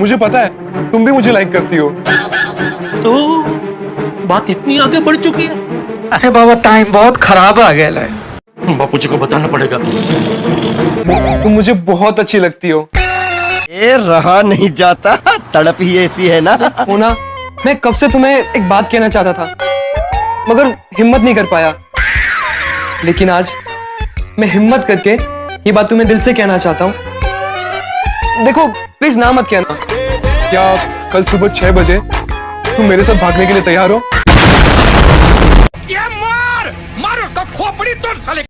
मुझे पता है तुम भी मुझे लाइक करती हो। तो बात इतनी आगे बढ़ चुकी है। अरे बाबा टाइम बहुत खराब आ गया है। बापू जी को बताना पड़ेगा। तुम मुझे बहुत अच्छी लगती हो। ये रहा नहीं जाता तड़प ही ऐसी है ना। मोना मैं कब से तुम्हें एक बात कहना चाहता था मगर हिम्मत नहीं कर पाया। लेकिन आज मैं हिम्मत करके ये बात तुम्हें दिल से कहना चाहता हूँ। देखो प्लीज़ ना मत कहना। क्या कल सुबह छह बजे तुम मेरे साथ भागने के लिए तैयार हो?